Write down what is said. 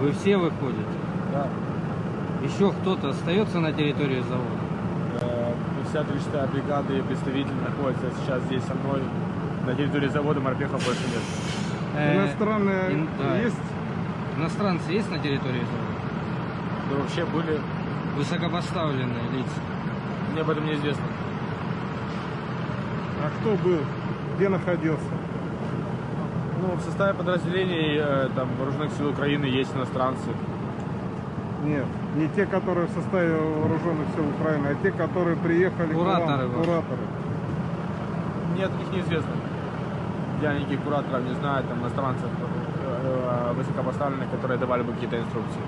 Вы все выходите? Да. Еще кто-то остается на территории завода? Э, Вся 36-я бригада и представитель находится сейчас здесь со мной. На территории завода морпехов больше нет. Э, Иностранные ин- да. есть? Иностранцы есть на территории завода? Да вообще были, Высокопоставленные лица. мне об этом неизвестно. А кто был? Где находился? Ну, в составе подразделений э, там, вооруженных сил Украины есть иностранцы. Нет, не те, которые в составе вооруженных сил Украины, а те, которые приехали Кураторы к вам, кураторы. Мне от них неизвестно. Я никаких кураторов не знаю, там иностранцев э, э, высокопоставленных, которые давали бы какие-то инструкции.